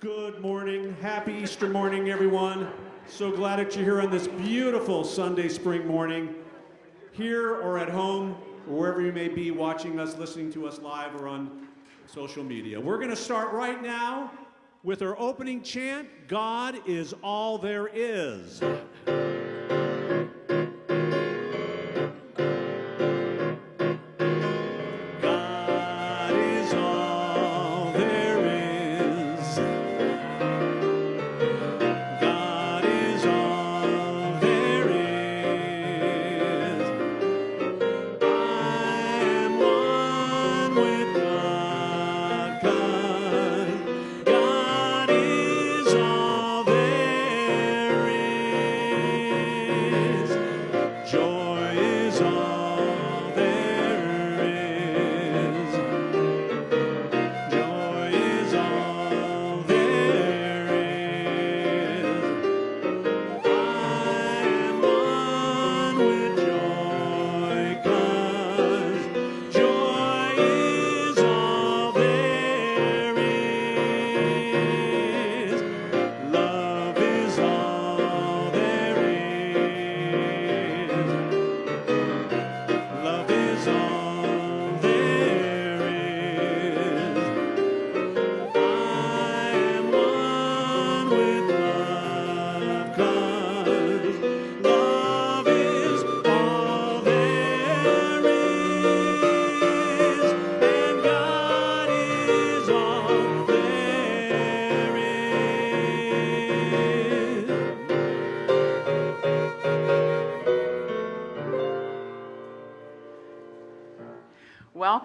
Good morning. Happy Easter morning, everyone. So glad that you're here on this beautiful Sunday spring morning, here or at home, or wherever you may be watching us, listening to us live or on social media. We're going to start right now with our opening chant God is all there is.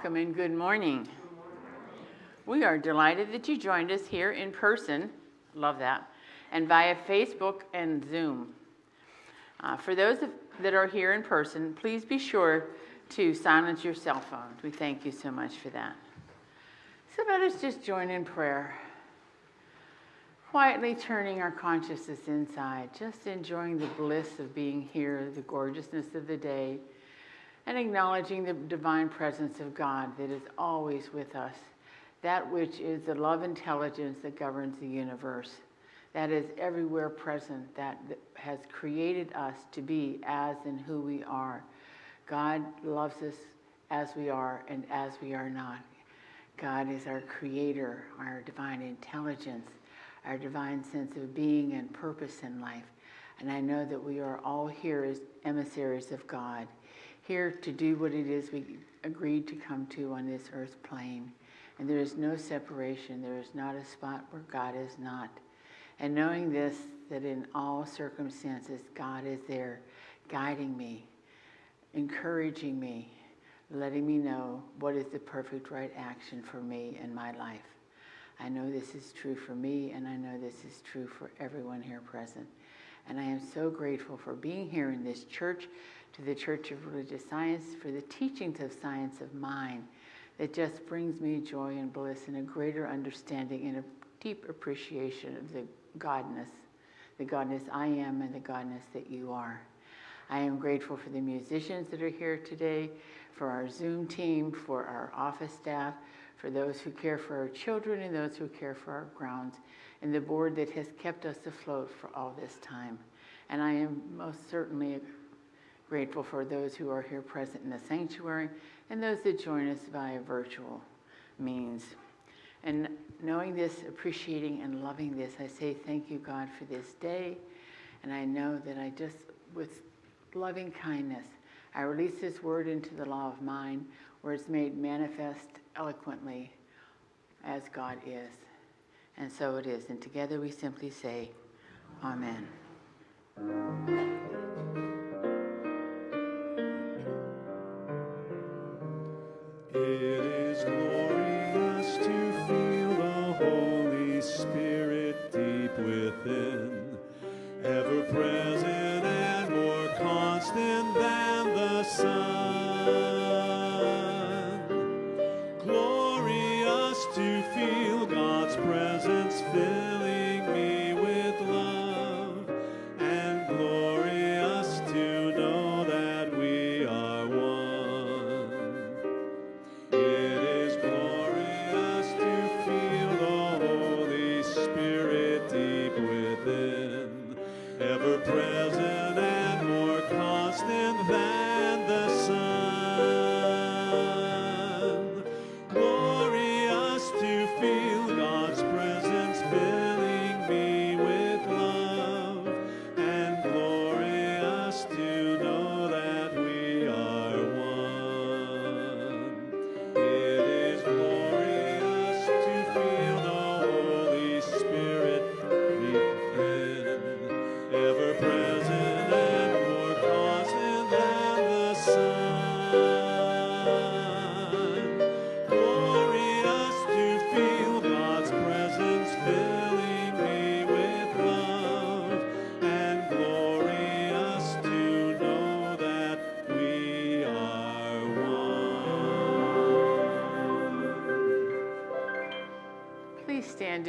Welcome and good morning. We are delighted that you joined us here in person, love that, and via Facebook and Zoom. Uh, for those that are here in person, please be sure to silence your cell phones. We thank you so much for that. So let us just join in prayer. Quietly turning our consciousness inside, just enjoying the bliss of being here, the gorgeousness of the day, and acknowledging the divine presence of God that is always with us, that which is the love intelligence that governs the universe, that is everywhere present, that has created us to be as and who we are. God loves us as we are and as we are not. God is our creator, our divine intelligence, our divine sense of being and purpose in life. And I know that we are all here as emissaries of God, here to do what it is we agreed to come to on this earth plane. And there is no separation, there is not a spot where God is not. And knowing this, that in all circumstances, God is there guiding me, encouraging me, letting me know what is the perfect right action for me in my life. I know this is true for me, and I know this is true for everyone here present. And I am so grateful for being here in this church, to the Church of Religious Science, for the teachings of science of mind that just brings me joy and bliss and a greater understanding and a deep appreciation of the Godness, the Godness I am and the Godness that you are. I am grateful for the musicians that are here today, for our Zoom team, for our office staff, for those who care for our children and those who care for our grounds, and the board that has kept us afloat for all this time. And I am most certainly grateful for those who are here present in the sanctuary and those that join us via virtual means. And knowing this, appreciating and loving this, I say thank you, God, for this day. And I know that I just, with loving kindness, I release this word into the law of mind where it's made manifest eloquently as God is. And so it is. And together we simply say, Amen. It than the sun.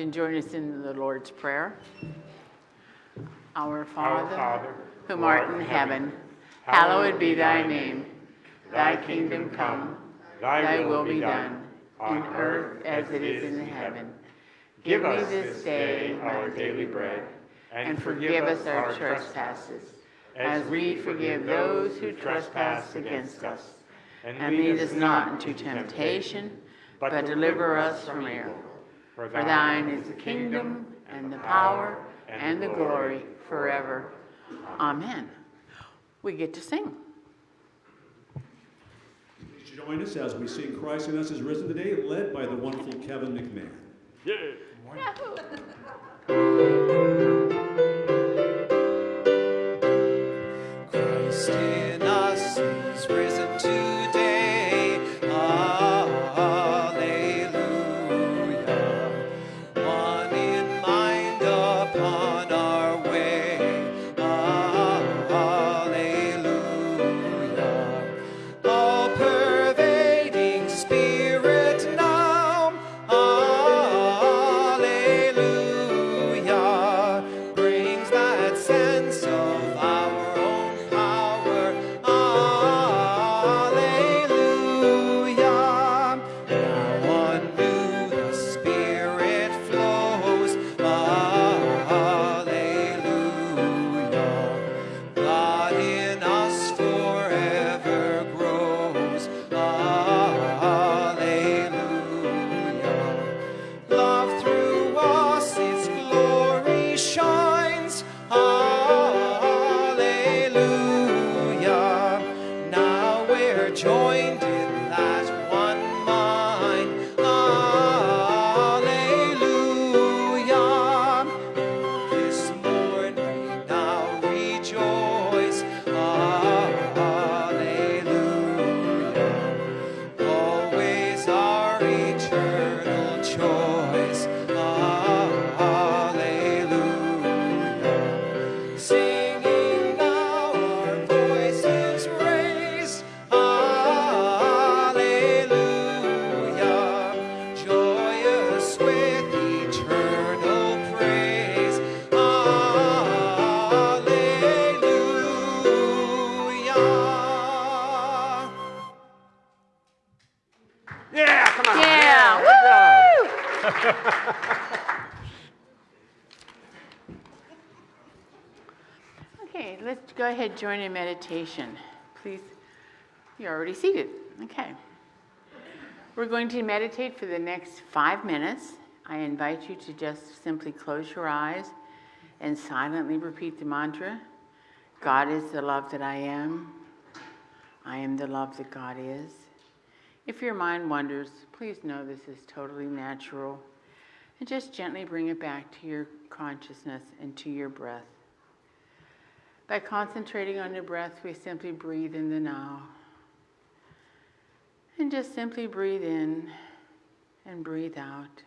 And join us in the Lord's Prayer? Our Our Father, Father, whom art in heaven, hallowed be thy name. Thy kingdom come, thy will be done, on earth as it is in heaven. Give me this day our daily bread, and forgive us our trespasses, as we forgive those who trespass against us. And lead us not into temptation, but deliver us from evil. For thine is the kingdom, and the power, and the glory forever. Amen. We get to sing. Please join us as we sing Christ in Us is Risen today, led by the wonderful Kevin McMahon. Christ join in meditation. Please, you're already seated. Okay. We're going to meditate for the next five minutes. I invite you to just simply close your eyes and silently repeat the mantra God is the love that I am. I am the love that God is. If your mind wanders, please know this is totally natural. And just gently bring it back to your consciousness and to your breath. By concentrating on your breath, we simply breathe in the now. And just simply breathe in and breathe out.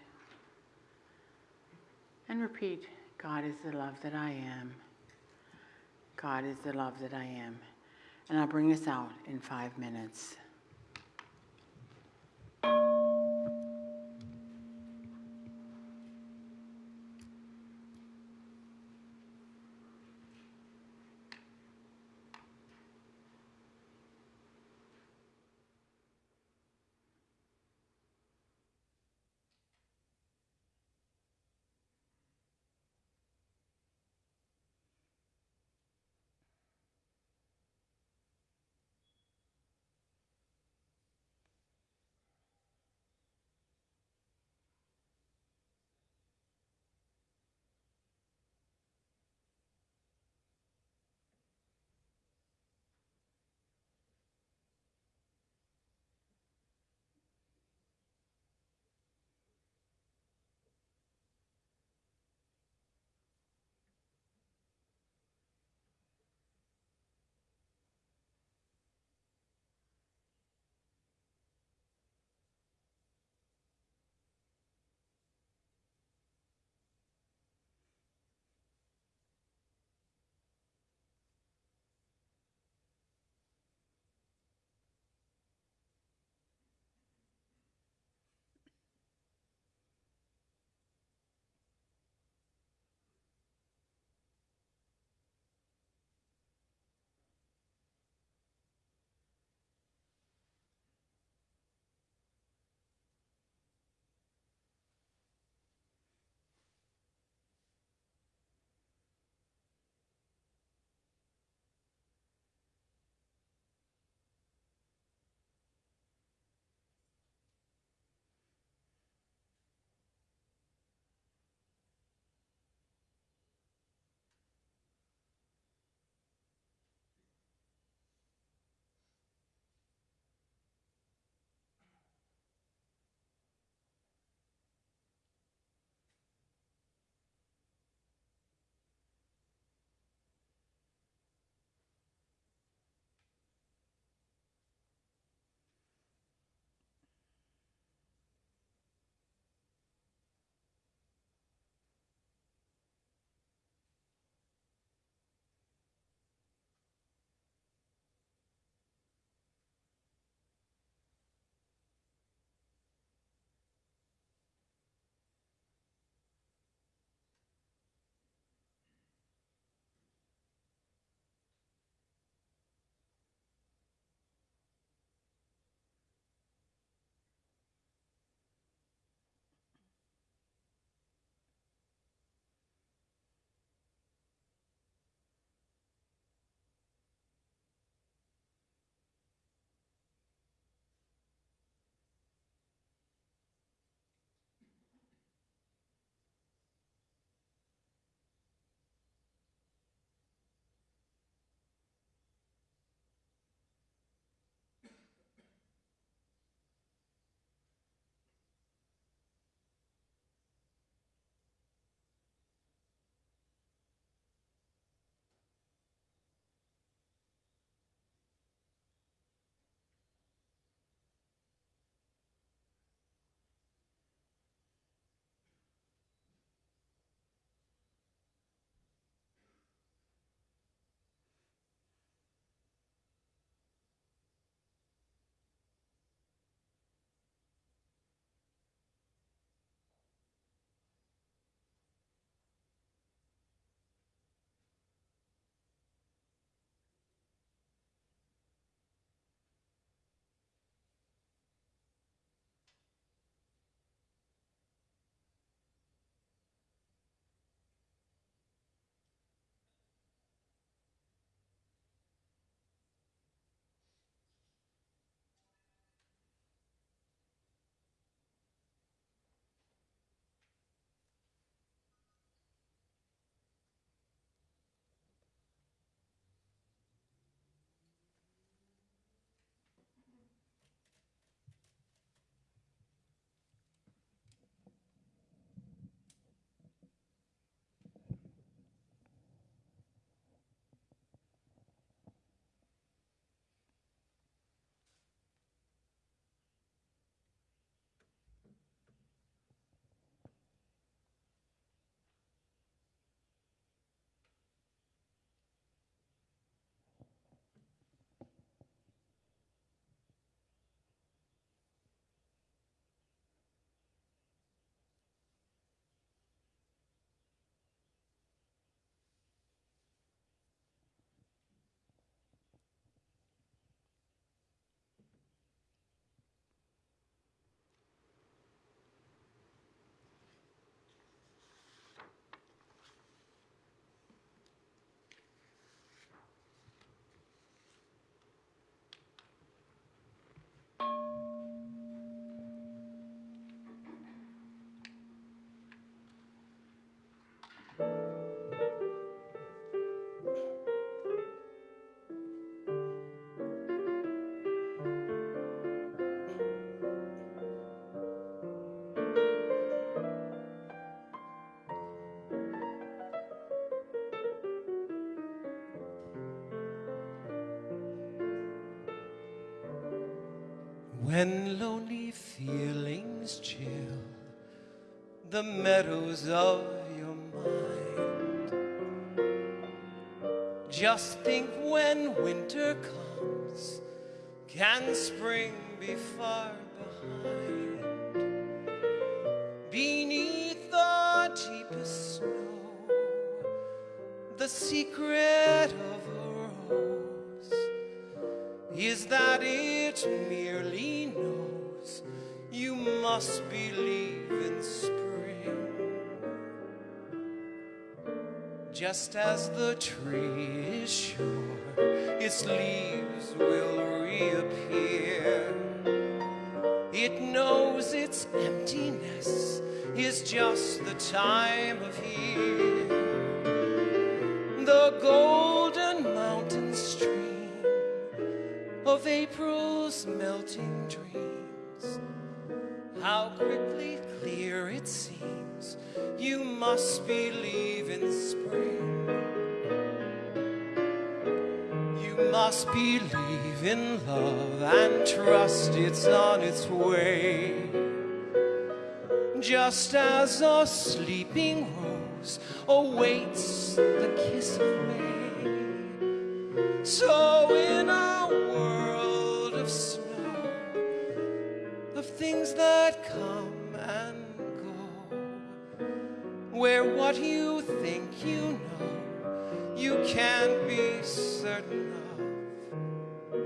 And repeat God is the love that I am. God is the love that I am. And I'll bring us out in five minutes. When lonely feelings chill the meadows of your mind, just think when winter comes, can spring be far behind? Beneath the deepest snow, the secret of a rose is that it merely must believe in spring. Just as the tree is sure its leaves will reappear, it knows its emptiness is just the time of year. The golden mountain stream of April's melting dreams. How quickly clear it seems. You must believe in spring. You must believe in love and trust it's on its way. Just as a sleeping rose awaits the kiss of May. So where what you think you know, you can't be certain of,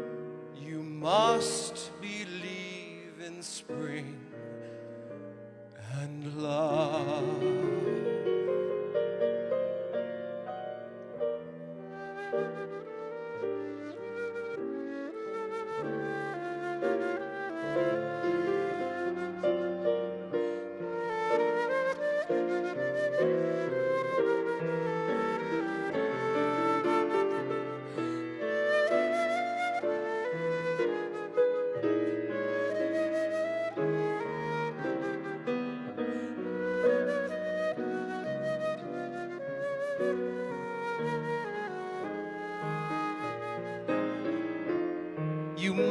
you must believe in spring and love.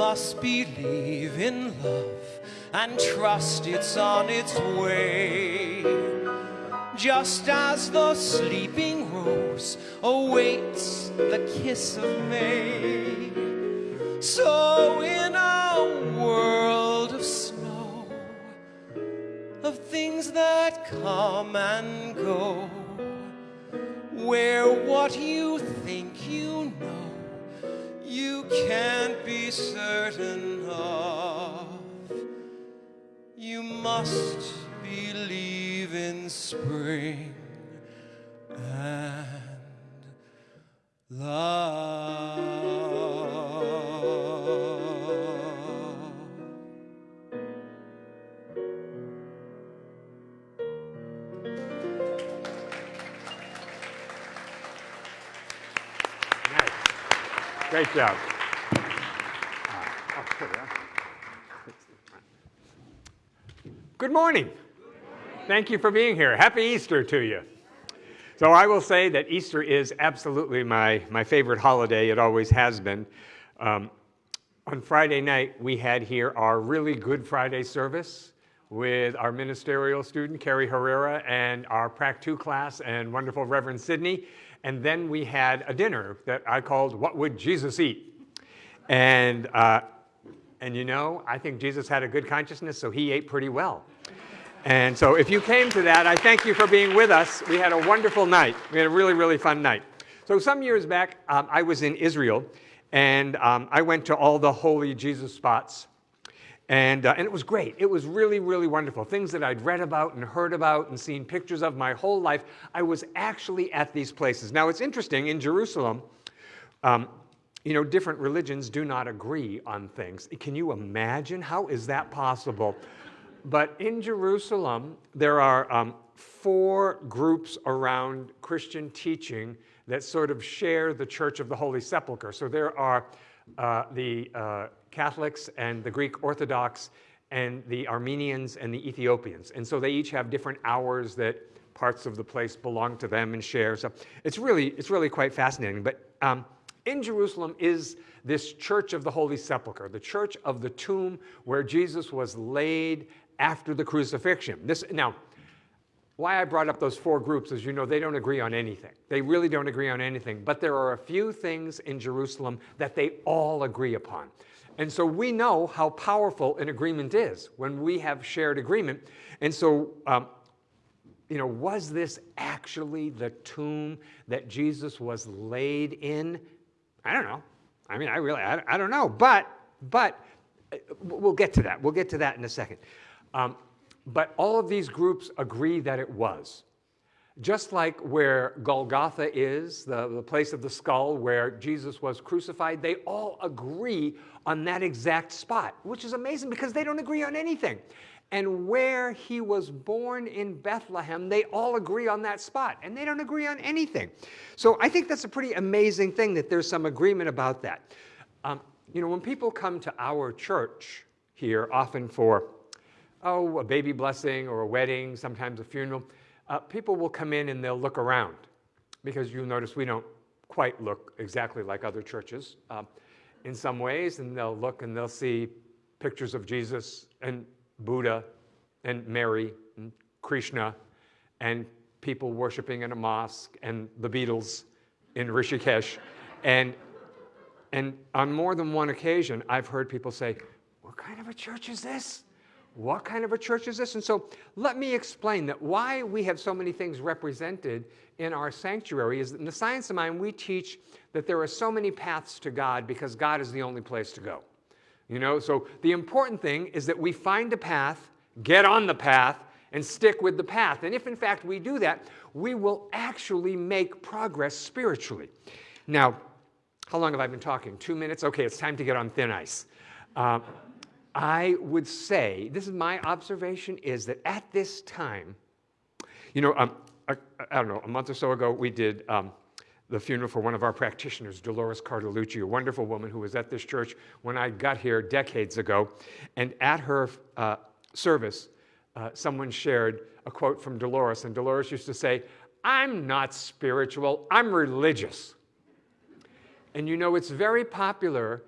Must believe in love and trust it's on its way. Just as the sleeping rose awaits the kiss of May. So, must believe in spring and love. Great job. Ah, I'll put it on. Good morning. Thank you for being here. Happy Easter to you. So, I will say that Easter is absolutely my, my favorite holiday. It always has been. Um, on Friday night, we had here our really good Friday service with our ministerial student, Carrie Herrera, and our Prac 2 class and wonderful Reverend Sydney. And then we had a dinner that I called What Would Jesus Eat? And, uh, and you know, I think Jesus had a good consciousness, so he ate pretty well. And so if you came to that, I thank you for being with us. We had a wonderful night. We had a really, really fun night. So some years back, um, I was in Israel, and um, I went to all the holy Jesus spots. And, uh, and it was great. It was really, really wonderful. Things that I'd read about and heard about and seen pictures of my whole life. I was actually at these places. Now, it's interesting, in Jerusalem, um, you know, different religions do not agree on things. Can you imagine? How is that possible? But in Jerusalem, there are um, four groups around Christian teaching that sort of share the Church of the Holy Sepulchre. So there are uh, the uh, Catholics and the Greek Orthodox and the Armenians and the Ethiopians. And so they each have different hours that parts of the place belong to them and share. So it's really, it's really quite fascinating. But um, In Jerusalem is this church of the Holy Sepulchre, the church of the tomb where Jesus was laid after the crucifixion. This, now, why I brought up those four groups is you know they don't agree on anything. They really don't agree on anything. But there are a few things in Jerusalem that they all agree upon. And so we know how powerful an agreement is when we have shared agreement. And so, um, you know, was this actually the tomb that Jesus was laid in? I don't know. I mean, I really, I, I don't know. But, but uh, we'll get to that. We'll get to that in a second. Um, but all of these groups agree that it was. Just like where Golgotha is, the, the place of the skull where Jesus was crucified, they all agree on that exact spot, which is amazing because they don't agree on anything. And where he was born in Bethlehem, they all agree on that spot, and they don't agree on anything. So I think that's a pretty amazing thing that there's some agreement about that. Um, you know, when people come to our church here, often for oh, a baby blessing or a wedding, sometimes a funeral, uh, people will come in and they'll look around because you'll notice we don't quite look exactly like other churches uh, in some ways, and they'll look and they'll see pictures of Jesus and Buddha and Mary and Krishna and people worshiping in a mosque and the Beatles in Rishikesh. and, and on more than one occasion, I've heard people say, What kind of a church is this? What kind of a church is this? And so let me explain that why we have so many things represented in our sanctuary is that in the science of mind, we teach that there are so many paths to God because God is the only place to go. You know, so the important thing is that we find a path, get on the path, and stick with the path. And if in fact we do that, we will actually make progress spiritually. Now, how long have I been talking? Two minutes? Okay, it's time to get on thin ice. Uh, I would say, this is my observation, is that at this time, you know, um, I, I, don't know, a month or so ago, we did um, the funeral for one of our practitioners, Dolores Cartolucci, a wonderful woman who was at this church when I got here decades ago. And at her uh, service, uh, someone shared a quote from Dolores, and Dolores used to say, I'm not spiritual, I'm religious. And you know, it's very popular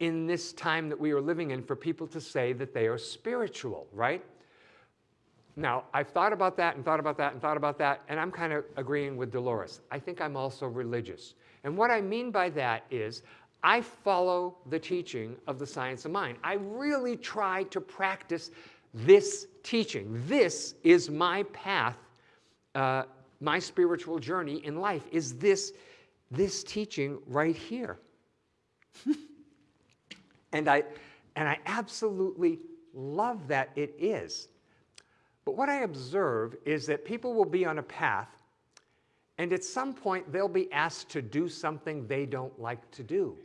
in this time that we are living in for people to say that they are spiritual, right? Now, I've thought about that and thought about that and thought about that, and I'm kind of agreeing with Dolores. I think I'm also religious. And what I mean by that is I follow the teaching of the science of mind. I really try to practice this teaching. This is my path, uh, my spiritual journey in life, is this, this teaching right here. And I, and I absolutely love that it is. But what I observe is that people will be on a path, and at some point they'll be asked to do something they don't like to do.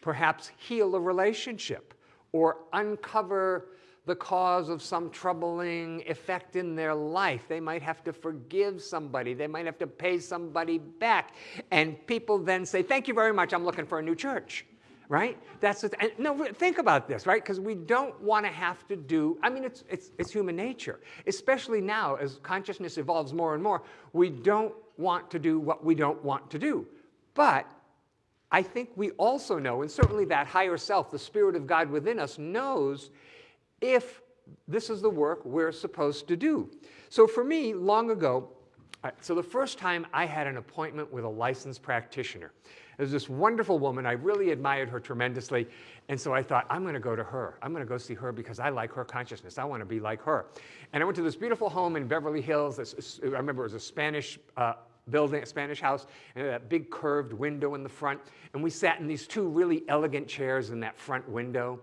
Perhaps heal a relationship or uncover the cause of some troubling effect in their life. They might have to forgive somebody. They might have to pay somebody back. And people then say, Thank you very much. I'm looking for a new church right? That's what, and no, think about this, right? Because we don't want to have to do, I mean, it's, it's, it's human nature, especially now as consciousness evolves more and more. We don't want to do what we don't want to do. But I think we also know, and certainly that higher self, the Spirit of God within us, knows if this is the work we're supposed to do. So for me, long ago, so the first time I had an appointment with a licensed practitioner, there's this wonderful woman. I really admired her tremendously. And so I thought, I'm going to go to her. I'm going to go see her because I like her consciousness. I want to be like her. And I went to this beautiful home in Beverly Hills. This, I remember it was a Spanish uh, building, a Spanish house, and that big curved window in the front. And we sat in these two really elegant chairs in that front window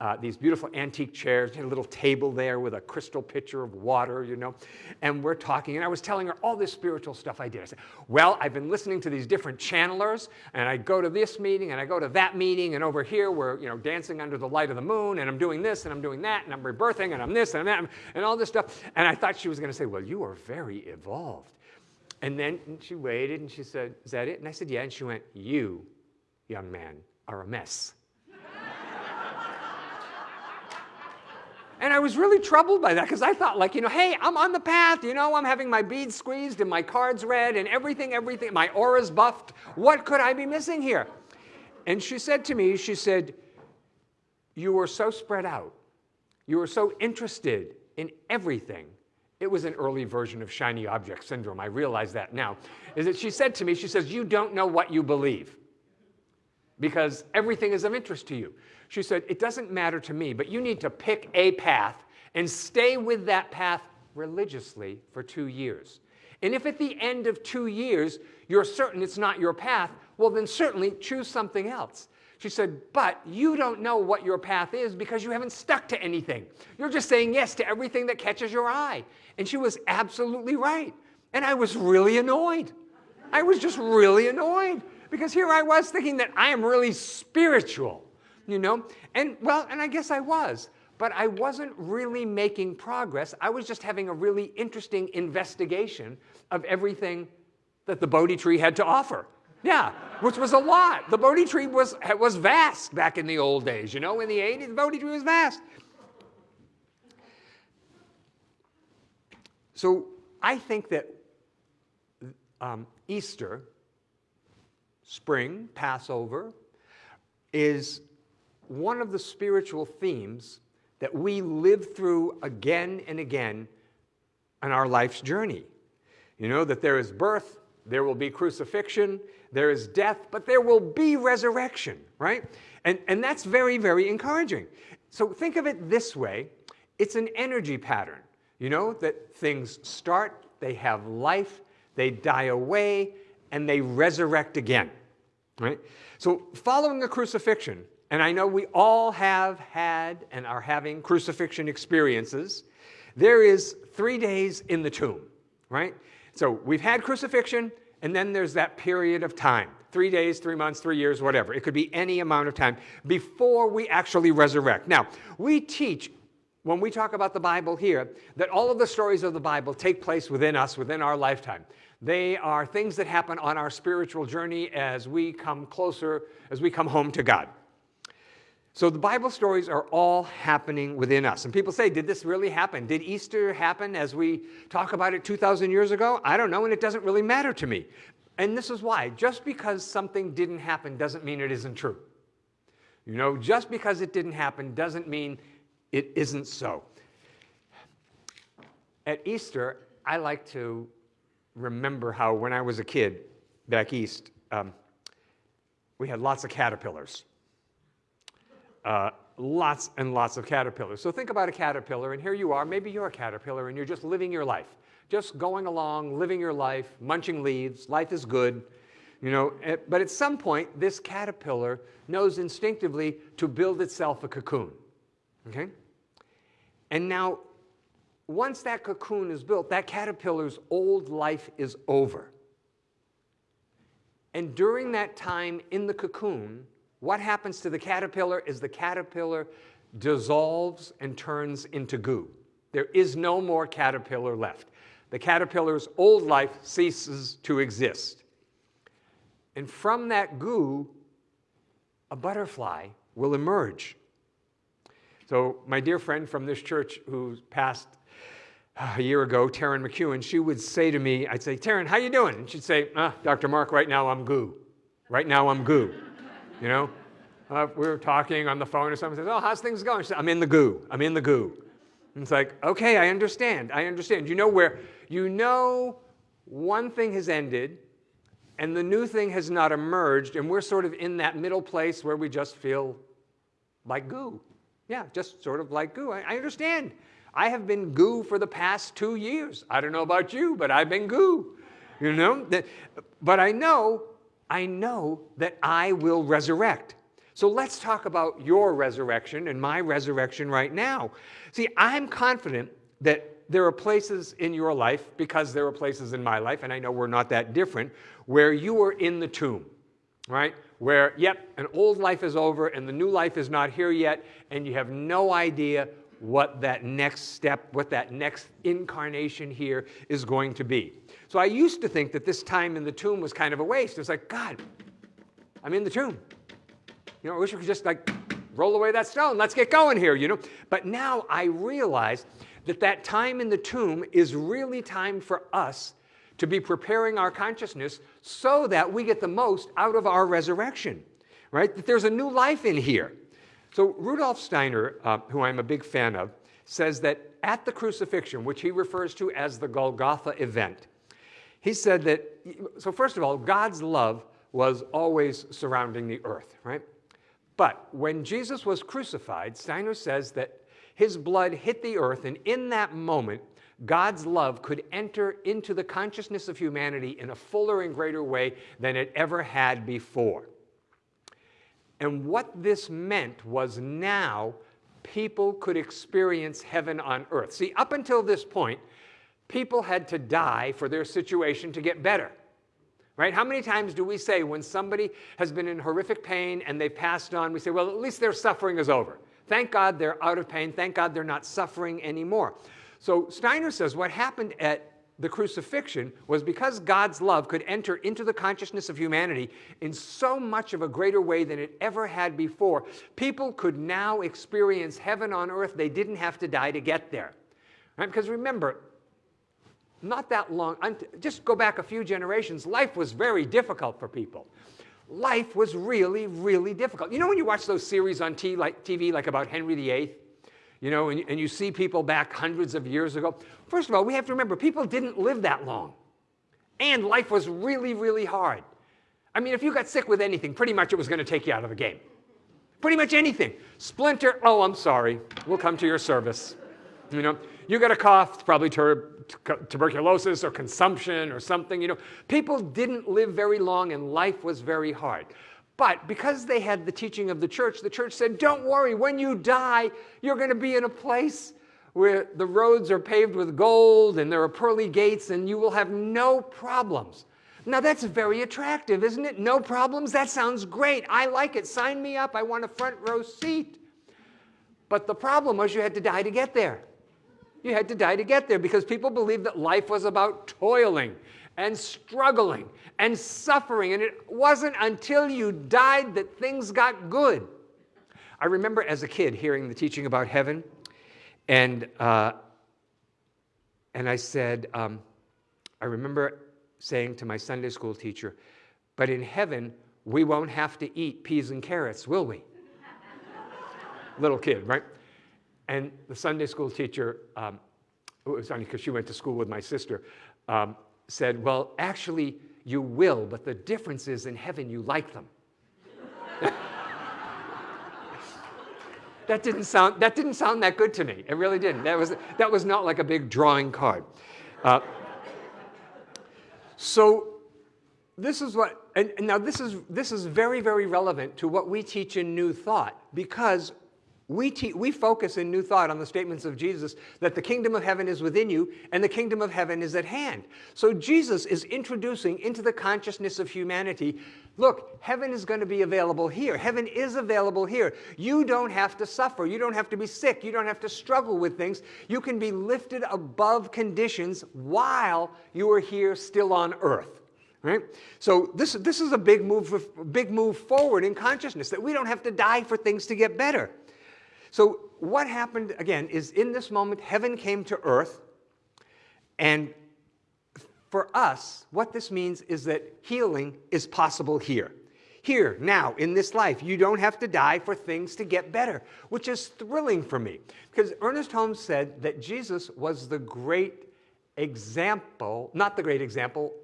uh, these beautiful antique chairs, a little table there with a crystal pitcher of water, you know. And we're talking, and I was telling her all this spiritual stuff I did. I said, Well, I've been listening to these different channelers, and I go to this meeting, and I go to that meeting, and over here we're, you know, dancing under the light of the moon, and I'm doing this, and I'm doing that, and I'm rebirthing, and I'm this, and I'm that, and all this stuff. And I thought she was going to say, Well, you are very evolved. And then she waited, and she said, Is that it? And I said, Yeah. And she went, You, young man, are a mess. And I was really troubled by that because I thought, like, you know, hey, I'm on the path, you know, I'm having my beads squeezed and my cards read and everything, everything, my aura's buffed. What could I be missing here? And she said to me, she said, You were so spread out. You were so interested in everything. It was an early version of shiny object syndrome. I realize that now. Is that she said to me, She says, You don't know what you believe because everything is of interest to you. She said, It doesn't matter to me, but you need to pick a path and stay with that path religiously for two years. And if at the end of two years you're certain it's not your path, well, then certainly choose something else. She said, But you don't know what your path is because you haven't stuck to anything. You're just saying yes to everything that catches your eye. And she was absolutely right. And I was really annoyed. I was just really annoyed because here I was thinking that I am really spiritual, you know? And well, and I guess I was, but I wasn't really making progress. I was just having a really interesting investigation of everything that the Bodhi tree had to offer. Yeah, which was a lot. The Bodhi tree was, was vast back in the old days, you know, in the 80s, the Bodhi tree was vast. So I think that um, Easter spring, Passover, is one of the spiritual themes that we live through again and again on our life's journey. You know, that there is birth, there will be crucifixion, there is death, but there will be resurrection, right? And, and that's very, very encouraging. So think of it this way it's an energy pattern, you know, that things start, they have life, they die away, and they resurrect again. Right? So following the crucifixion, and I know we all have had and are having crucifixion experiences, there is three days in the tomb, right? So we've had crucifixion, and then there's that period of time three days, three months, three years, whatever. It could be any amount of time before we actually resurrect. Now, we teach when we talk about the Bible here that all of the stories of the Bible take place within us, within our lifetime. They are things that happen on our spiritual journey as we come closer, as we come home to God. So the Bible stories are all happening within us. And people say, did this really happen? Did Easter happen as we talk about it 2,000 years ago? I don't know, and it doesn't really matter to me. And this is why. Just because something didn't happen doesn't mean it isn't true. You know, just because it didn't happen doesn't mean it isn't so. At Easter, I like to remember how when I was a kid back east, um, we had lots of caterpillars. Uh, lots and lots of caterpillars. So think about a caterpillar, and here you are. Maybe you're a caterpillar, and you're just living your life, just going along, living your life, munching leaves. Life is good, you know. Eh, but at some point, this caterpillar knows instinctively to build itself a cocoon. Okay. And now once that cocoon is built, that caterpillar's old life is over. And during that time in the cocoon, what happens to the caterpillar is the caterpillar dissolves and turns into goo. There is no more caterpillar left. The caterpillar's old life ceases to exist. And from that goo, a butterfly will emerge. So my dear friend from this church who passed a year ago, Taryn McEwen, she would say to me, I'd say, Taryn, how you doing? And she'd say, ah, Dr. Mark, right now I'm goo. Right now I'm goo. You know? Uh, we were talking on the phone or something, says, oh, how's things going? I'm in the goo. I'm in the goo. And it's like, okay, I understand. I understand. You know where, you know one thing has ended and the new thing has not emerged and we're sort of in that middle place where we just feel like goo. Yeah, just sort of like goo. I, I understand. I have been goo for the past two years. I don't know about you, but I've been goo. You know? But I know, I know that I will resurrect. So let's talk about your resurrection and my resurrection right now. See, I'm confident that there are places in your life, because there are places in my life, and I know we're not that different, where you are in the tomb, right? Where, yep, an old life is over and the new life is not here yet, and you have no idea what that next step, what that next incarnation here is going to be. So I used to think that this time in the tomb was kind of a waste. It was like, God, I'm in the tomb. You know, I wish we could just like roll away that stone. Let's get going here, you know. But now I realize that that time in the tomb is really time for us to be preparing our consciousness so that we get the most out of our resurrection right? That there's a new life in here. So Rudolf Steiner, uh, who I'm a big fan of, says that at the crucifixion, which he refers to as the Golgotha event, he said that, so first of all, God's love was always surrounding the earth, right? But when Jesus was crucified, Steiner says that his blood hit the earth, and in that moment, God's love could enter into the consciousness of humanity in a fuller and greater way than it ever had before. And what this meant was now people could experience heaven on earth. See, up until this point, people had to die for their situation to get better. Right? How many times do we say when somebody has been in horrific pain and they've passed on, we say, well, at least their suffering is over. Thank God they're out of pain. Thank God they're not suffering anymore. So Steiner says what happened at the crucifixion was because God's love could enter into the consciousness of humanity in so much of a greater way than it ever had before, people could now experience heaven on earth. They didn't have to die to get there. Right? Because remember, not that long, just go back a few generations, life was very difficult for people. Life was really, really difficult. You know when you watch those series on t like, TV like about Henry VIII? You know, and, and you see people back hundreds of years ago. First of all, we have to remember people didn't live that long. And life was really, really hard. I mean, if you got sick with anything, pretty much it was going to take you out of the game. Pretty much anything. Splinter, oh, I'm sorry. We'll come to your service. You know, you got a cough, probably tuberculosis or consumption or something. You know, people didn't live very long and life was very hard. But because they had the teaching of the church, the church said, don't worry, when you die, you're going to be in a place where the roads are paved with gold and there are pearly gates and you will have no problems. Now that's very attractive, isn't it? No problems? That sounds great. I like it. Sign me up. I want a front row seat. But the problem was you had to die to get there. You had to die to get there because people believed that life was about toiling and struggling and suffering. And it wasn't until you died that things got good. I remember as a kid hearing the teaching about heaven, and, uh, and I said, um, I remember saying to my Sunday school teacher, but in heaven, we won't have to eat peas and carrots, will we? Little kid, right? And the Sunday school teacher, um, it was funny because she went to school with my sister, um, said, well, actually, you will, but the difference is in heaven you like them. that, didn't sound, that didn't sound that good to me. It really didn't. That was, that was not like a big drawing card. Uh, so this is what, and, and now this is, this is very, very relevant to what we teach in New Thought because we, we focus in New Thought on the statements of Jesus that the kingdom of heaven is within you and the kingdom of heaven is at hand. So Jesus is introducing into the consciousness of humanity, look, heaven is going to be available here. Heaven is available here. You don't have to suffer. You don't have to be sick. You don't have to struggle with things. You can be lifted above conditions while you are here still on earth. Right? So this, this is a big move, big move forward in consciousness, that we don't have to die for things to get better. So what happened, again, is in this moment, heaven came to earth. And for us, what this means is that healing is possible here. Here, now, in this life, you don't have to die for things to get better, which is thrilling for me. Because Ernest Holmes said that Jesus was the great example, not the great example,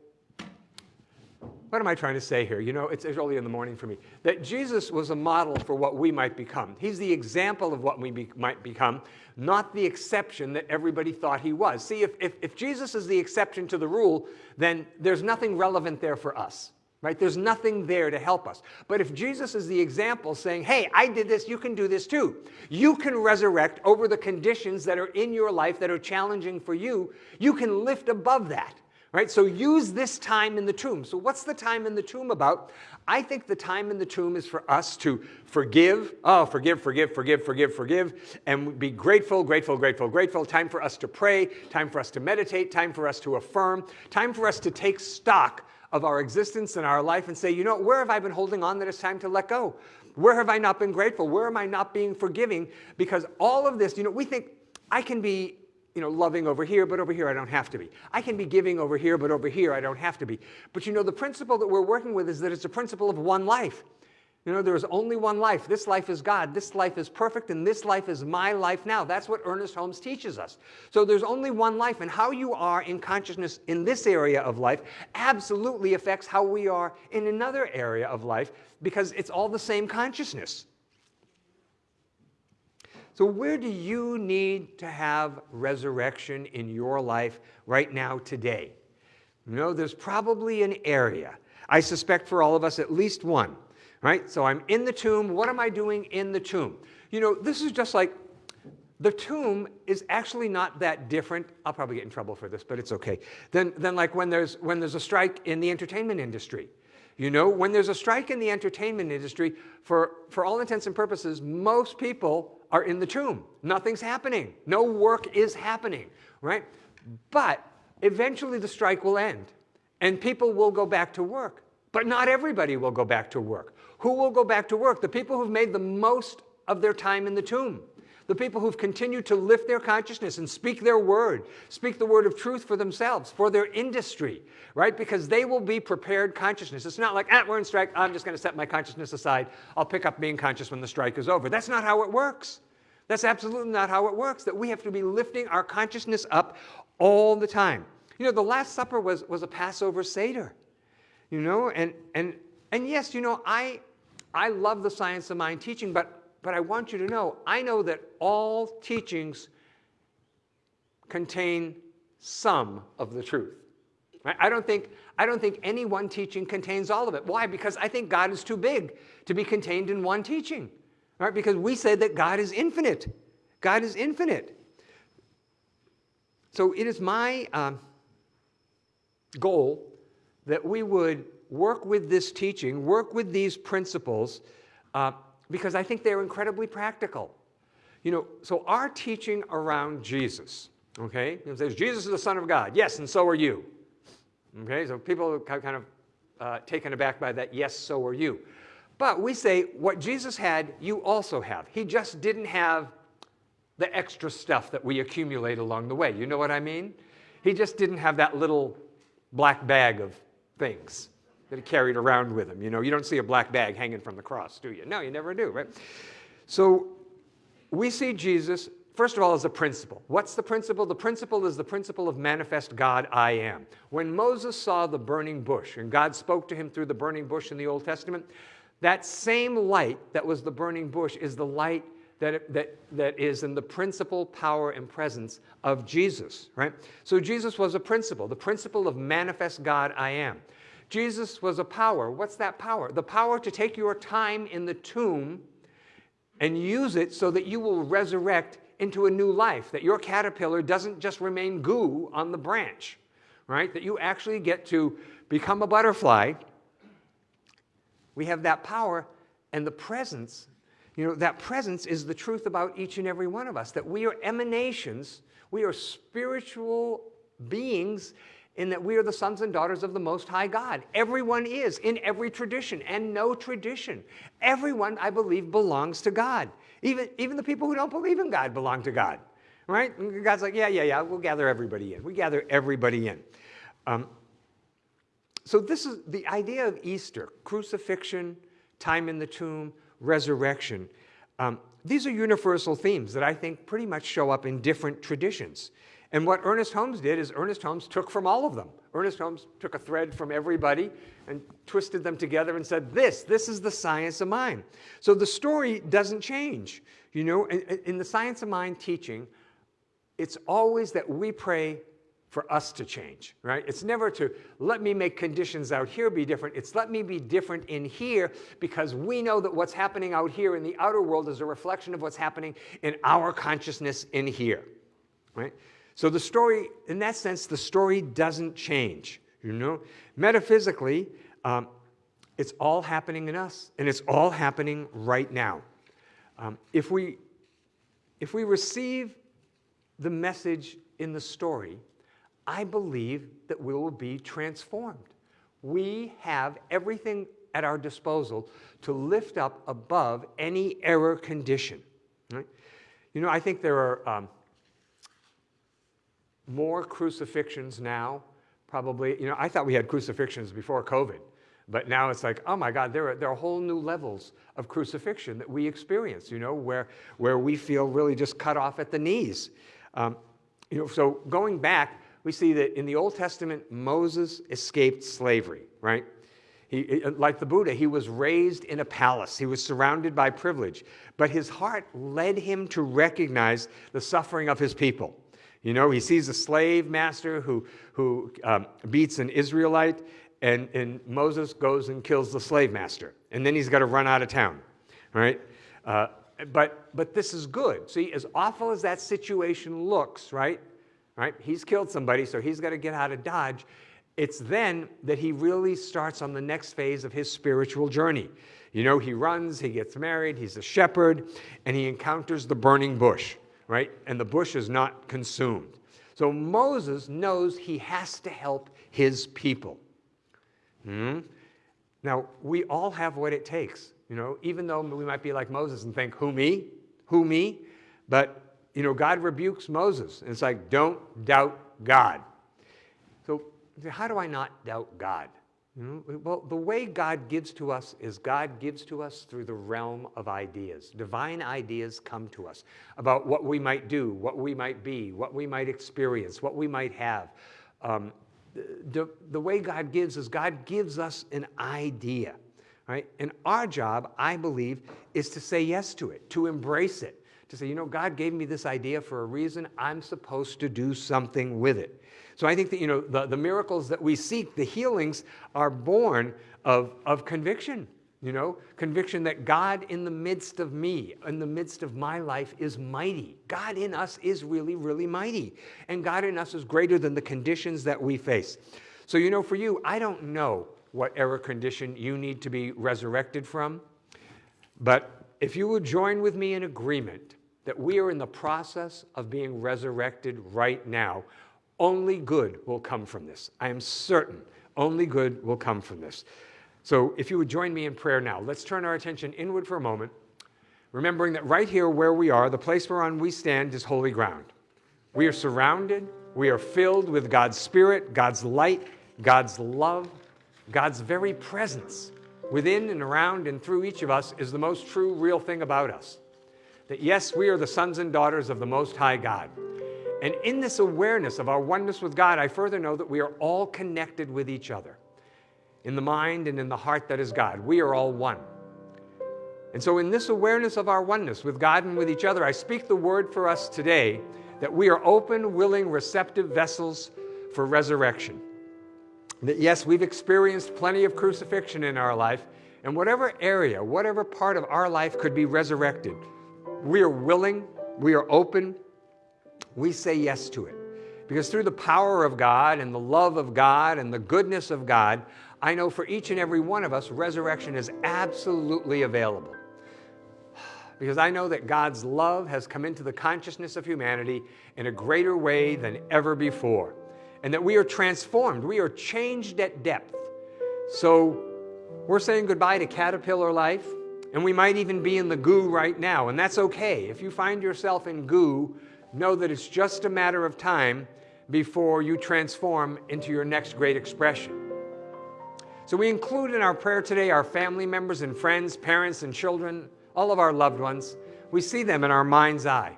what am I trying to say here? You know, it's, early in the morning for me. That Jesus was a model for what we might become. He's the example of what we be, might become, not the exception that everybody thought he was. See, if, if, if Jesus is the exception to the rule, then there's nothing relevant there for us. Right? There's nothing there to help us. But if Jesus is the example saying, hey, I did this, you can do this too. You can resurrect over the conditions that are in your life that are challenging for you. You can lift above that. Right? So use this time in the tomb. So what's the time in the tomb about? I think the time in the tomb is for us to forgive, oh, forgive, forgive, forgive, forgive, forgive, and be grateful, grateful, grateful, grateful. Time for us to pray, time for us to meditate, time for us to affirm, time for us to take stock of our existence and our life and say, you know, where have I been holding on that it's time to let go? Where have I not been grateful? Where am I not being forgiving? Because all of this, you know, we think I can be you know, loving over here, but over here I don't have to be. I can be giving over here, but over here I don't have to be. But you know, the principle that we're working with is that it's a principle of one life. You know, there is only one life. This life is God. This life is perfect, and this life is my life now. That's what Ernest Holmes teaches us. So there's only one life, and how you are in consciousness in this area of life absolutely affects how we are in another area of life because it's all the same consciousness. So, where do you need to have resurrection in your life right now, today? You know, there's probably an area. I suspect for all of us, at least one right? So I'm in the tomb. What am I doing in the tomb? You know, this is just like the tomb is actually not that different. I'll probably get in trouble for this, but it's okay. Then, than like when there's, when there's a strike in the entertainment industry. You know, when there's a strike in the entertainment industry, for, for all intents and purposes, most people are in the tomb. Nothing's happening. No work is happening, right? But eventually the strike will end and people will go back to work. But not everybody will go back to work. Who will go back to work? The people who've made the most of their time in the tomb. The people who've continued to lift their consciousness and speak their word, speak the word of truth for themselves, for their industry, right? Because they will be prepared consciousness. It's not like, ah, we're in strike, I'm just going to set my consciousness aside. I'll pick up being conscious when the strike is over. That's not how it works. That's absolutely not how it works, that we have to be lifting our consciousness up all the time. You know, the Last Supper was, was a Passover Seder, you know, and, and, and yes, you know, I, I love the science of mind teaching, but, but I want you to know, I know that all teachings contain some of the truth. Right? I, don't think, I don't think any one teaching contains all of it. Why? Because I think God is too big to be contained in one teaching. Right? Because we say that God is infinite. God is infinite. So it is my um, goal that we would work with this teaching, work with these principles, uh, because I think they're incredibly practical. You know, so our teaching around Jesus, okay, it says Jesus is the Son of God. Yes, and so are you. Okay, so people are kind of uh, taken aback by that, yes, so are you. But we say what Jesus had, you also have. He just didn't have the extra stuff that we accumulate along the way. You know what I mean? He just didn't have that little black bag of things that he carried around with him. You know, you don't see a black bag hanging from the cross, do you? No, you never do, right? So we see Jesus, first of all, as a principle. What's the principle? The principle is the principle of manifest God, I am. When Moses saw the burning bush, and God spoke to him through the burning bush in the Old Testament, that same light that was the burning bush is the light that, that, that is in the principle, power, and presence of Jesus, right? So Jesus was a principle, the principle of manifest God, I am. Jesus was a power. What's that power? The power to take your time in the tomb and use it so that you will resurrect into a new life, that your caterpillar doesn't just remain goo on the branch, right? That you actually get to become a butterfly. We have that power and the presence. You know, that presence is the truth about each and every one of us, that we are emanations, we are spiritual beings in that we are the sons and daughters of the Most High God. Everyone is in every tradition and no tradition. Everyone, I believe, belongs to God. Even, even the people who don't believe in God belong to God, right? God's like, yeah, yeah, yeah, we'll gather everybody in. We gather everybody in. Um, so this is the idea of Easter, crucifixion, time in the tomb, resurrection. Um, these are universal themes that I think pretty much show up in different traditions. And what Ernest Holmes did is Ernest Holmes took from all of them. Ernest Holmes took a thread from everybody and twisted them together and said, this, this is the science of mind. So the story doesn't change. You know, in, in the science of mind teaching, it's always that we pray for us to change, right? It's never to let me make conditions out here be different. It's let me be different in here because we know that what's happening out here in the outer world is a reflection of what's happening in our consciousness in here, right? So the story, in that sense, the story doesn't change. You know, metaphysically, um, it's all happening in us, and it's all happening right now. Um, if we if we receive the message in the story, I believe that we will be transformed. We have everything at our disposal to lift up above any error condition. Right? You know, I think there are um, more crucifixions now, probably. You know, I thought we had crucifixions before COVID. But now it's like, oh my God, there are, there are whole new levels of crucifixion that we experience, you know, where, where we feel really just cut off at the knees. Um, you know, so going back, we see that in the Old Testament, Moses escaped slavery, right? He, like the Buddha, he was raised in a palace. He was surrounded by privilege. But his heart led him to recognize the suffering of his people. You know, he sees a slave master who, who um, beats an Israelite, and, and Moses goes and kills the slave master. And then he's got to run out of town, right? Uh, but, but this is good. See, as awful as that situation looks, right? Right? He's killed somebody, so he's got to get out of Dodge. It's then that he really starts on the next phase of his spiritual journey. You know, he runs, he gets married, he's a shepherd, and he encounters the burning bush, right? And the bush is not consumed. So Moses knows he has to help his people. Hmm? Now, we all have what it takes, you know, even though we might be like Moses and think, who me? Who me? But, you know, God rebukes Moses. And it's like, don't doubt God. So, how do I not doubt God? Well, the way God gives to us is God gives to us through the realm of ideas. Divine ideas come to us about what we might do, what we might be, what we might experience, what we might have. Um, the, the way God gives is God gives us an idea, right? And our job, I believe, is to say yes to it, to embrace it, to say, you know, God gave me this idea for a reason. I'm supposed to do something with it. So I think that, you know, the, the miracles that we seek, the healings, are born of, of conviction. You know, conviction that God in the midst of me, in the midst of my life, is mighty. God in us is really, really mighty. And God in us is greater than the conditions that we face. So, you know, for you, I don't know what error condition you need to be resurrected from. But if you would join with me in agreement that we are in the process of being resurrected right now, only good will come from this. I am certain only good will come from this. So if you would join me in prayer now, let's turn our attention inward for a moment, remembering that right here where we are, the place whereon we stand is holy ground. We are surrounded, we are filled with God's Spirit, God's light, God's love, God's very presence. Within and around and through each of us is the most true, real thing about us. That yes, we are the sons and daughters of the Most High God. And in this awareness of our oneness with God, I further know that we are all connected with each other in the mind and in the heart that is God. We are all one. And so, in this awareness of our oneness with God and with each other, I speak the word for us today that we are open, willing, receptive vessels for resurrection. That yes, we've experienced plenty of crucifixion in our life, and whatever area, whatever part of our life could be resurrected, we are willing, we are open, we say yes to it. Because through the power of God and the love of God and the goodness of God, I know for each and every one of us, resurrection is absolutely available. Because I know that God's love has come into the consciousness of humanity in a greater way than ever before. And that we are transformed, we are changed at depth. So we're saying goodbye to caterpillar life, and we might even be in the goo right now, and that's okay. If you find yourself in goo, know that it's just a matter of time before you transform into your next great expression. So we include in our prayer today our family members and friends, parents and children, all of our loved ones. We see them in our mind's eye.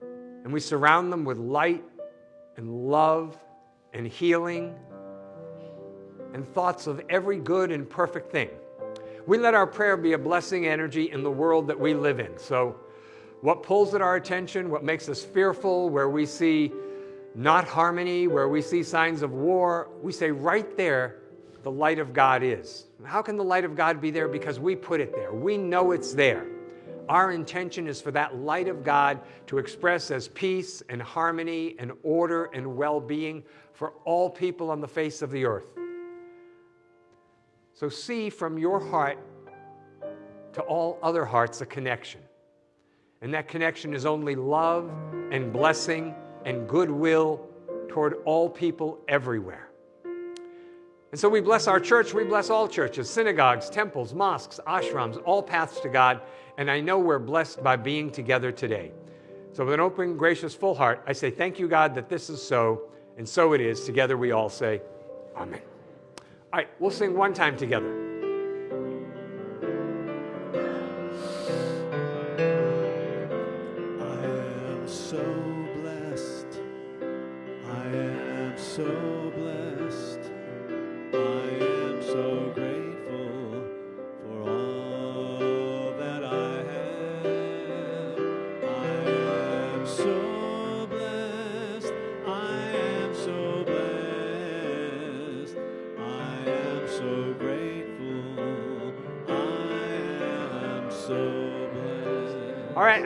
And we surround them with light and love and healing and thoughts of every good and perfect thing. We let our prayer be a blessing energy in the world that we live in. So, what pulls at our attention, what makes us fearful, where we see not harmony, where we see signs of war, we say right there, the light of God is. How can the light of God be there? Because we put it there. We know it's there. Our intention is for that light of God to express as peace and harmony and order and well being for all people on the face of the earth. So see from your heart to all other hearts a connection. And that connection is only love and blessing and goodwill toward all people everywhere. And so we bless our church, we bless all churches, synagogues, temples, mosques, ashrams, all paths to God. And I know we're blessed by being together today. So, with an open, gracious, full heart, I say, Thank you, God, that this is so, and so it is. Together we all say, Amen. All right, we'll sing one time together.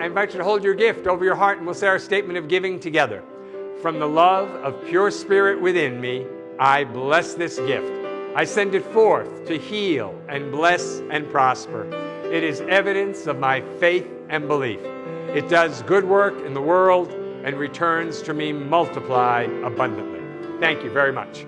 Invite you to hold your gift over your heart and we'll say our statement of giving together. From the love of pure spirit within me, I bless this gift. I send it forth to heal and bless and prosper. It is evidence of my faith and belief. It does good work in the world and returns to me multiplied abundantly. Thank you very much.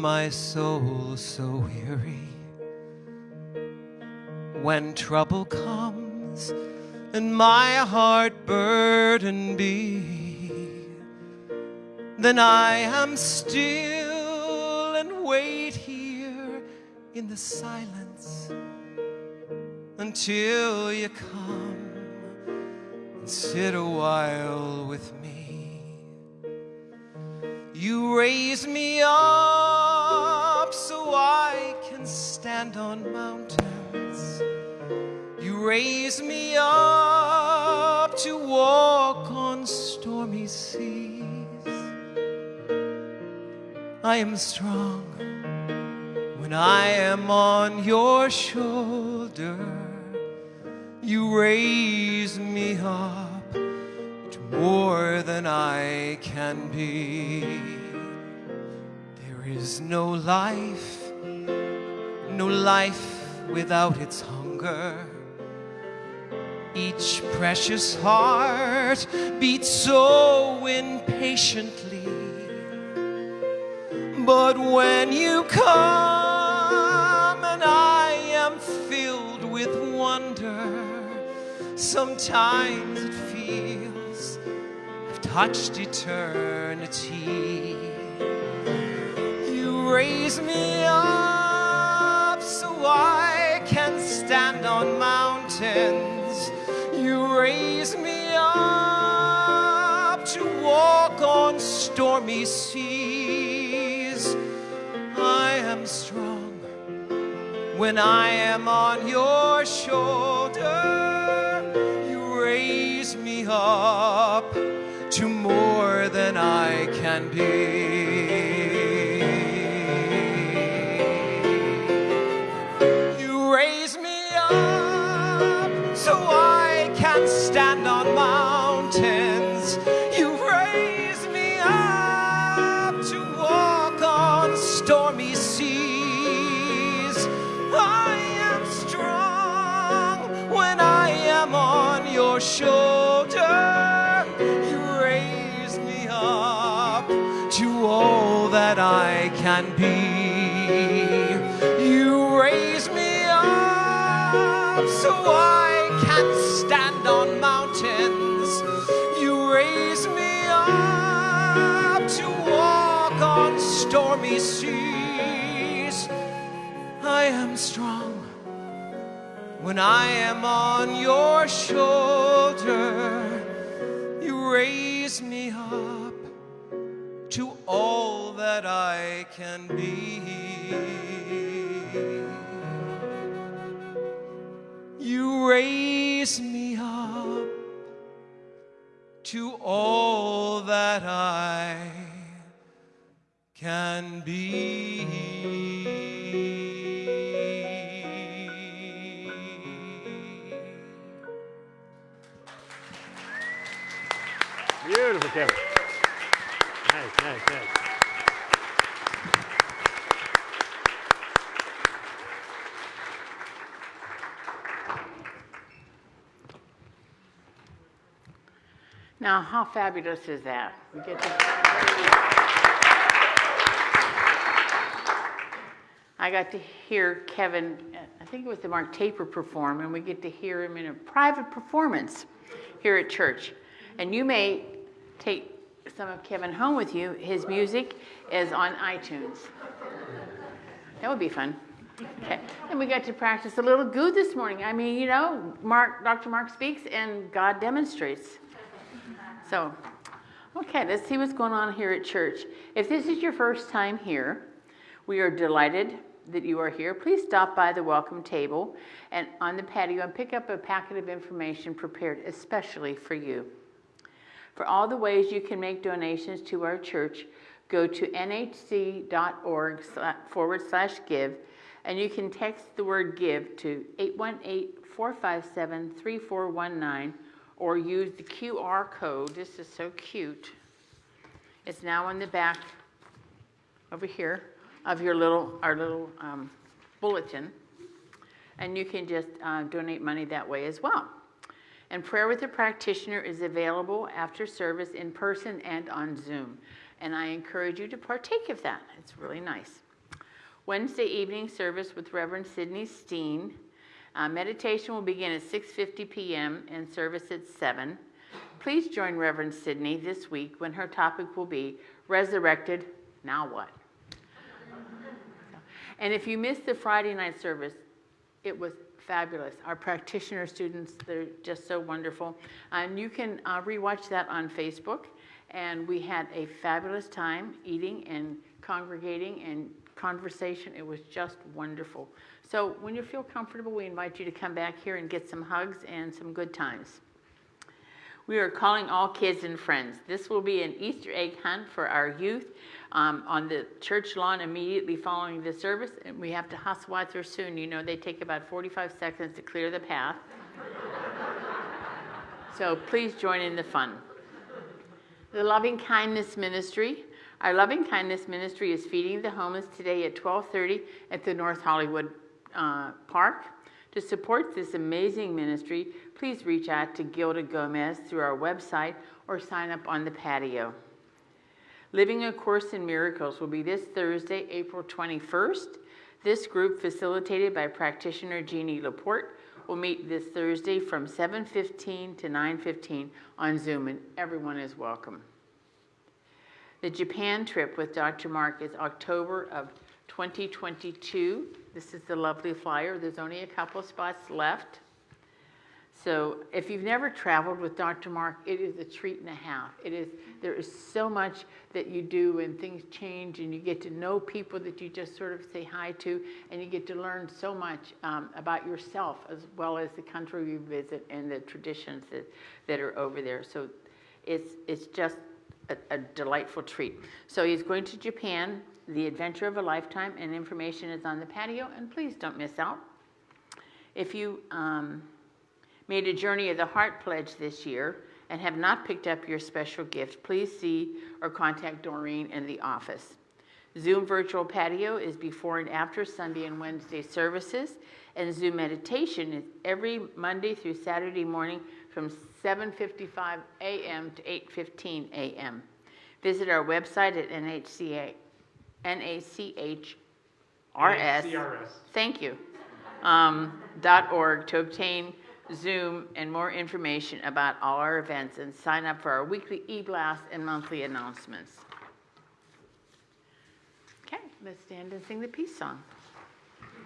My soul so weary, when trouble comes and my heart burden be, then I am still and wait here in the silence until you come and sit a while with me. Up to walk on stormy seas. I am strong when I am on your shoulder. You raise me up to more than I can be. There is no life, no life without its hunger. Each precious heart beats so impatiently. But when you come and I am filled with wonder, sometimes it feels I've touched eternity. You raise me up so I me up to walk on stormy seas. I am strong when I am on your shoulder. You raise me up to more than I can be. Can be. You raise me up so I can stand on mountains. You raise me up to walk on stormy seas. I am strong when I am on your shoulder. You raise me up to all that I can be. You raise me up to all that I can be. Now, how fabulous is that? We get to. I got to hear Kevin, I think it was the Mark Taper perform, and we get to hear him in a private performance here at church. And you may take some of Kevin home with you. His music is on iTunes. That would be fun. Okay. And we got to practice a little goo this morning. I mean, you know, Mark, Dr. Mark speaks and God demonstrates. So, okay, let's see what's going on here at church. If this is your first time here, we are delighted that you are here. Please stop by the welcome table and on the patio and pick up a packet of information prepared especially for you. For all the ways you can make donations to our church, go to nhc.org forward slash give and you can text the word give to 818 457 3419 or use the QR code. This is so cute. It's now on the back over here of your little, our little um, bulletin. And you can just uh, donate money that way as well. And prayer with a practitioner is available after service in person and on Zoom. And I encourage you to partake of that. It's really nice. Wednesday evening service with Reverend Sidney Steen. Uh, meditation will begin at 6:50 p.m. and service at 7. Please join Reverend Sydney this week when her topic will be resurrected. Now what? And if you missed the Friday night service, it was fabulous. Our practitioner students, they're just so wonderful. And you can uh, rewatch that on Facebook. And we had a fabulous time eating and congregating and conversation. It was just wonderful. So when you feel comfortable, we invite you to come back here and get some hugs and some good times. We are calling all kids and friends. This will be an Easter egg hunt for our youth um, on the church lawn immediately following the service. And we have to hustle there soon. You know, they take about 45 seconds to clear the path. so please join in the fun. The Loving Kindness Ministry. Our Loving Kindness Ministry is feeding the homeless today at 12:30 at the North Hollywood uh, Park. To support this amazing ministry, please reach out to Gilda Gomez through our website or sign up on the patio. Living a Course in Miracles will be this Thursday, April 21st. This group, facilitated by practitioner Jeannie Laporte, will meet this Thursday from 7:15 to 9:15 on Zoom, and everyone is welcome. The Japan trip with Dr. Mark is October of 2022. This is the lovely flyer. There's only a couple spots left. So if you've never traveled with Dr. Mark, it is a treat and a half. It is there is so much that you do and things change and you get to know people that you just sort of say hi to and you get to learn so much um, about yourself as well as the country you visit and the traditions that, that are over there. So it's it's just a, a delightful treat. So he's going to Japan, the adventure of a lifetime, and information is on the patio. And please don't miss out. If you um, made a Journey of the Heart pledge this year and have not picked up your special gift, please see or contact Doreen in the office. Zoom virtual patio is before and after Sunday and Wednesday services, and Zoom meditation is every Monday through Saturday morning from 7:55 a.m. to 8:15 a.m. Visit our website at NHCA N-A-C-H-R-S. Thank you. Um, dot org to obtain Zoom and more information about all our events and sign up for our weekly e-blast and monthly announcements. Let's stand and sing the peace song.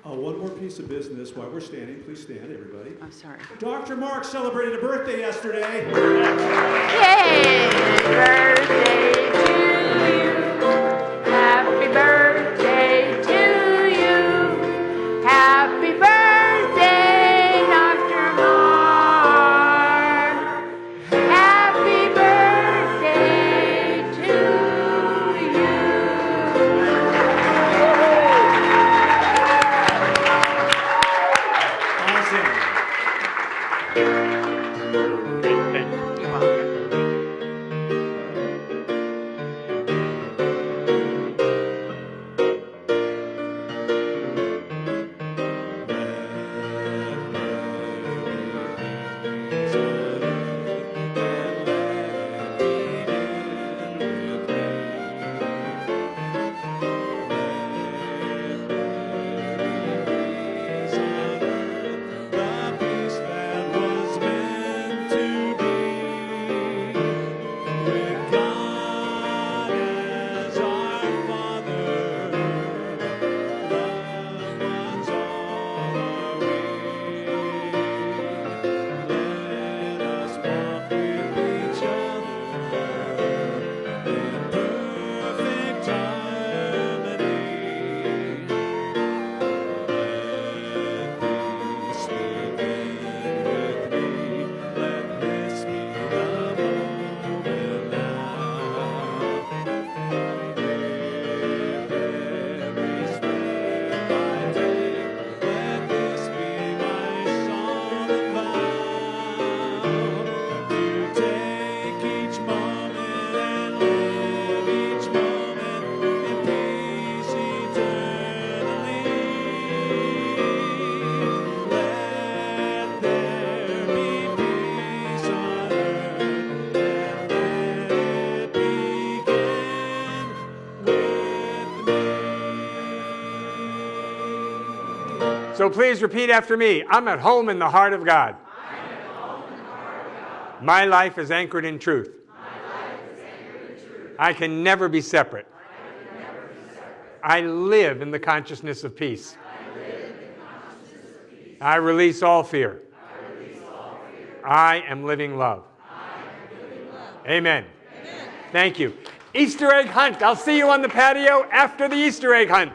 Uh, one more piece of business while we're standing. Please stand, everybody. I'm sorry. Dr. Mark celebrated a birthday yesterday. Yay! Birthday So please repeat after me. I'm at home in the heart of God. My life is anchored in truth. Anchored in truth. I can never be separate. I live in the consciousness of peace. I of peace. I, release all fear. I am living love. Am living love. Amen. Amen. Thank you. Easter egg hunt. I'll see you on the patio after the Easter egg hunt.